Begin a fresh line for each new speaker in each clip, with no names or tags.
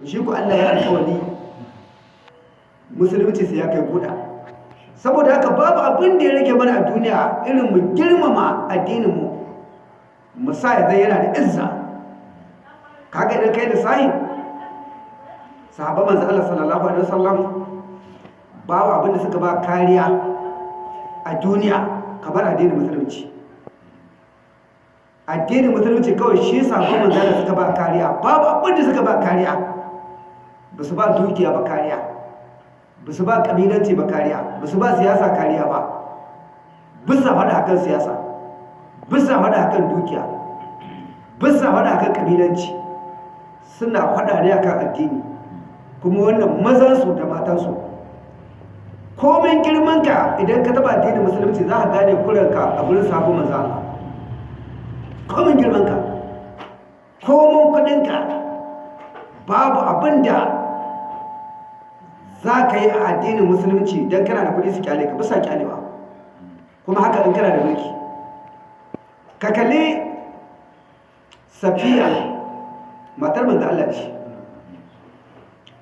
to shi ku Allah ya alƙawari musulunci sai ya kai guda. Saboda haka babu abin da ya rage mana a duniya irin mu girmama addinin mu mu sa ya zai yana da izza. Kaga idan kai da sahi sahaba manzo Allah sallallahu alaihi wasallam babu abin da suka ba kariya a duniya kamar addinin musulunci. Addinin musulunci kawai shi sabon manzo Allah suka ba kariya. Babu abin da suka ba kariya. Ba su ba dukiya ba kariya. Ba su ba kabilanci ba kariya. Ba su ba siyasa kariya ba. Bisa faɗa akan siyasa. Bisa faɗa akan dukiya. Bisa faɗa akan kabilanci suna faɗa ne akan addini. Kuma wannan mazansu da matansu. Komin girmanka idan ka taba addinin musulunci za ka gane kuranka a gurin sabon manzo Allah. Komin girmanka. Komin kudinka babu abin da za ka yi a addinin musulunci don kana da kuɗi su ƙyale ka bisa kyalewa kuma haka in kana da mulki. Ka kalli safiya matar manzo Allah ce.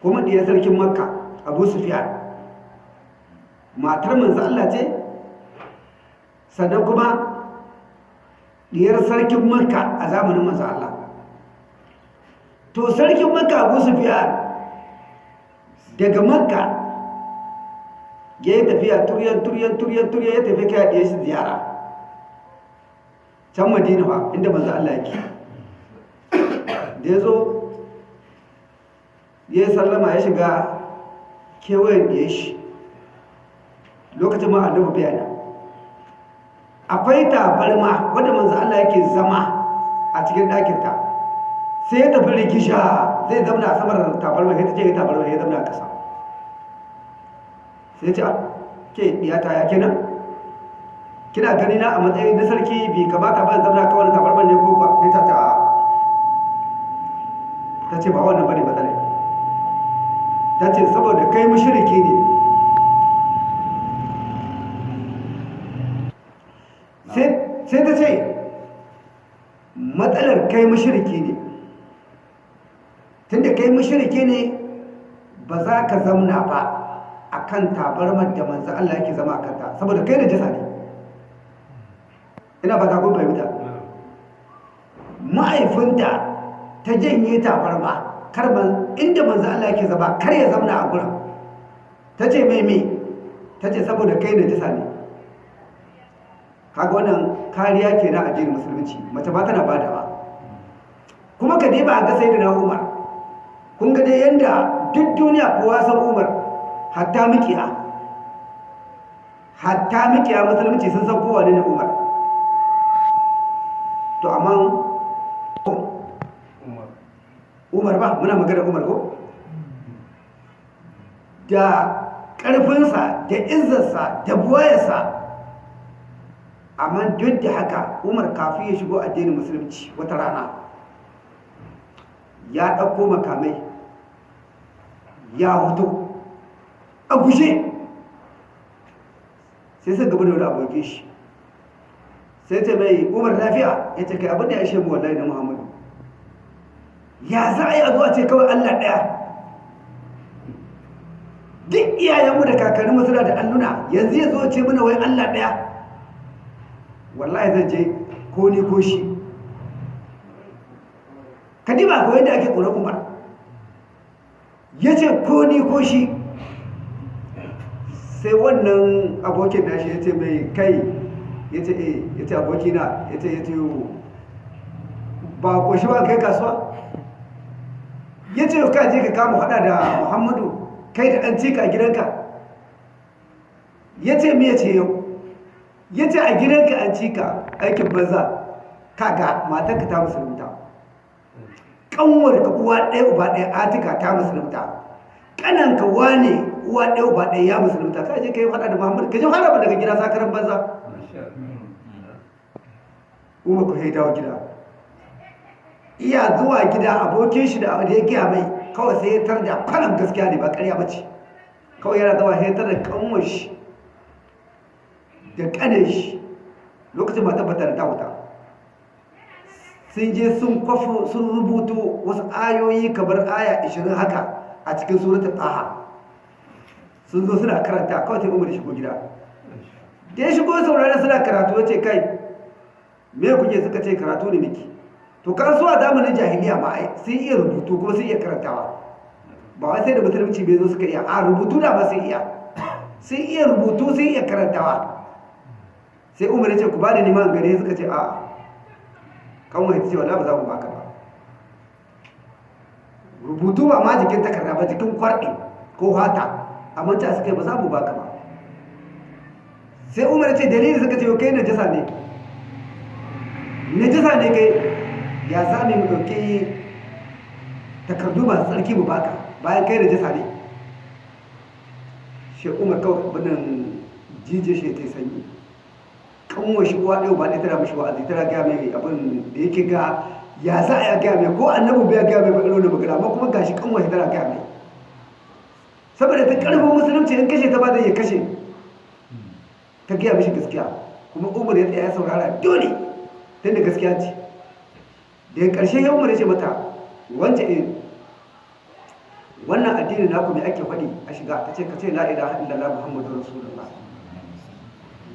Kuma ɗiyar sarkin makka abu sufiyan matar manzo Allah ce. Sannan kuma ɗiyar sarkin makka a zamanin manzo Allah. To sarkin makka abu sufiyan daga makka ya yi tafiya turyan turyan turyan turyan ya tafi kai ɗaya shi ziyara. Can madina ba inda manzo Allah yake. Da ya zo ya yi sallama ya shiga kewayen da ya shi. Lokacin ma annabi bayana akwai tabarma wadda manzo Allah yake zama a cikin ɗakinta. Sai ya tafi rigisha zai zamna a samar tabarma sai ta ce tabarma ya zamna a ƙasa. Sai ya ce ke ɗiyata ya kenan kina gani na a matsayin na sarki bi kamata ba zamna kawai tabarma ne ko ba sai ta ta ta ce ba wannan ba ne matsalai ta ce saboda kai mushriki ne. Sai ta ce matsalar kai mushriki ne. Tunda kai mushriki ne ba za ka zamna ba a kan tabarmar da manzo Allah yake zama a kanta saboda kai da jasa ne. Ina ba ta kun fahimta. Ma'aifinta ta janye tabarma karɓan inda manzo Allah yake zama kar ya zamna a gurin. Ta ce mai me? Ta ce saboda kai da jisa ne. Kaga wannan kariya ke na addinin musulunci. Mace ba tana ba da ba kuma ka ba a ga sai da na umar. Kun ga dai yanda duk duniya kowa san umar hatta mikiya. Hatta mikiya musulunci sun san kowa ne na umar. To amma umar ba muna magana umar ko? Da ƙarfinsa da izzarsa da buwayarsa amma duk da haka umar kafin ya shigo addinin musulunci wata rana ya ɗauko makamai ya hoto a gushe sai sun gaba da wani abokin shi. Sai ce mai umar lafiya? Ya ce kai abin da ya shemu wallahi na muhammadu. Ya za a yi a zuwa ce kawai allah ɗaya? Duk iyayenmu da kakanninmu suna da alluna. Yanzu ya zo ce mana wai allah ɗaya. Wallahi zan je ko ni ko shi. Kadima kawai da ake tsoron umar. Ya ce ko ni ko shi. Sai wannan abokin nashi ya ce mai kai ya ce eh ya ce abokina ya ce ya ce ba ko shi ba kai kasuwa? Ya ce ka je ka kama hada da muhammadu kai da ɗan cika gidanka. Ya ce me ya ce yau? Ya ce a gidanka an cika aikin banza. Kaga matanka ta musulunta. Kanwar ka uwa ɗaya uba ɗaya atika ta musulunta. Kananka wane uwa ɗaya uba ɗaya ya musulunta. Ka je ka yi faɗa da muhammadu ka je faɗa ba daga gida sakaran banza. Umar ku dawo gida. Iya zuwa gida abokin shi da ya giya mai kawai sai ya tar da kwanan gaskiya ne ba ƙarya ba ce. Kawai yana zuwa ya tar da kanwar shi. Da kanin shi lokacin ba tabbatar da wuta. Sun je sun kwafo sun rubuto wasu ayoyi kamar aya 20 haka a cikin suratul taha. Sun zo suna karanta kawai sai umar shigo gida. Da ya shigo saurari suna karatu ya ce kai me kuke? Suka ce karatu ne miki to kan so a zamanin jahiliya ma sun iya rubutu kuma sun iya karantawa. Ba wai sai da musulunci bai zo suka iya a rubutu da ba sun iya. Sun iya rubutu sun iya karantawa. Sai umar ya ce ku ba da neman gare suka ce a kan wani ce wala ba za mu baka ba. Rubutu ba ma jikin takarda ba jikin kwarɗe ko hata. Amma ta suka yi ba za mu baka ba. Sai umar ya ce dalili suka ce kai najasa ne. Najasa ne kai. Ya za mu ɗauki takardu masu tsarki mu baka bayan kai najasa ne? Shi umar kawai abinan jije shi ta sanyi. Kanwa shi uwa ɗaya ba ɗaya tana mashi wa'azi tana gaya mai abin da yake ga ya za a gaya mai ko annabi bai gaya mai ba irin magana amma kuma gashi kanwa shi tana gaya mai. Saboda ta ƙarfin musulunci in kashe ta ba zai iya kashe. Ta gaya mishi gaskiya. Kuma umar ya tsaya saurara dole tun da gaskiya ce. Daga ƙarshe ya umar ya ce mata wancan in wannan addini naku mai ake faɗi a shiga? Ta ce ka ce la ilaha illallah muhammadu rasulullah.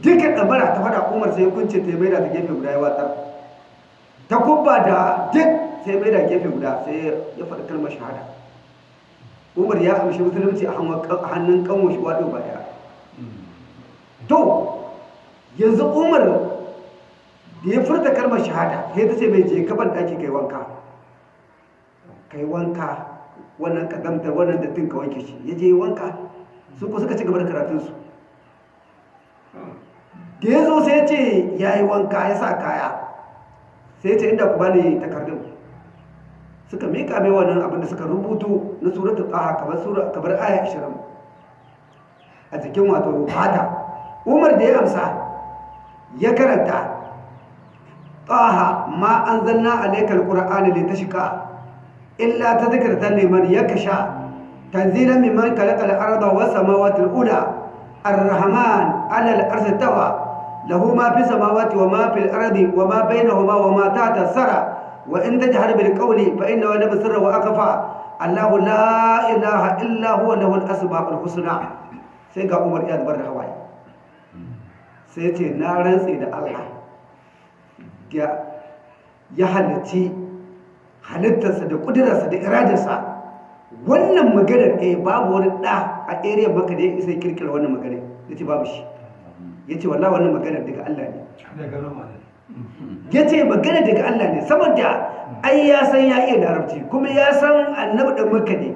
Dukkan ɗabara ta faɗa umar sai kunce ta mai da ta gefe guda ya watsar. Ta kubba da duk sai mai da gefe guda sai ya faɗi kalmar shahada. Umar ya amshi musulunci a hannun kanwo shi waɗo ba ɗaya. To yanzu umar da ya furta kalmar shahada sai ta ce mai je kaban ɗaki kai wanka. Kai wanka wannan kadamtar wannan dattin ka wanke shi. Ya je wanka su ko suka ci gaba da karatunsu. Da ya zo sai ce ya yi wanka ya sa kaya. Sai ce inda ku bani takardun. Suka mika mai wannan abin da suka rubutu na suratu taha kamar sura kamar aya 20 a cikin wato fata. Umar da ya amsa ya karanta taha ma anzalna alaykal qur'ana litashqa illa tadhkiratan liman yakasha tanzilan mimman khalaqa al-arda was samawati al-ula ar-rahman 'ala al-arshi tawa lahu ma fi samawati wa ma fil ardi wa ma bainahuma wa ma tahta sara wa in tajhar bil qawli fa innahu la basira wa akfa Allah la ilaha illa huwa lahul asmaul husna sai ga Umar ya zubar da hawaye sai ce na rantsi da Allah ya halitti halittarsa da kudurarsa da iradarsa wannan maganar ɗaya babu wani ɗa a area maka da ya isa kirkira wannan maganar ya ce babu shi ya ce wallah wannan maganar daga Allah ne. Ya ce magana daga Allah ne saboda ai ya san ya iya larabci kuma ya san annabi ɗan maka ne.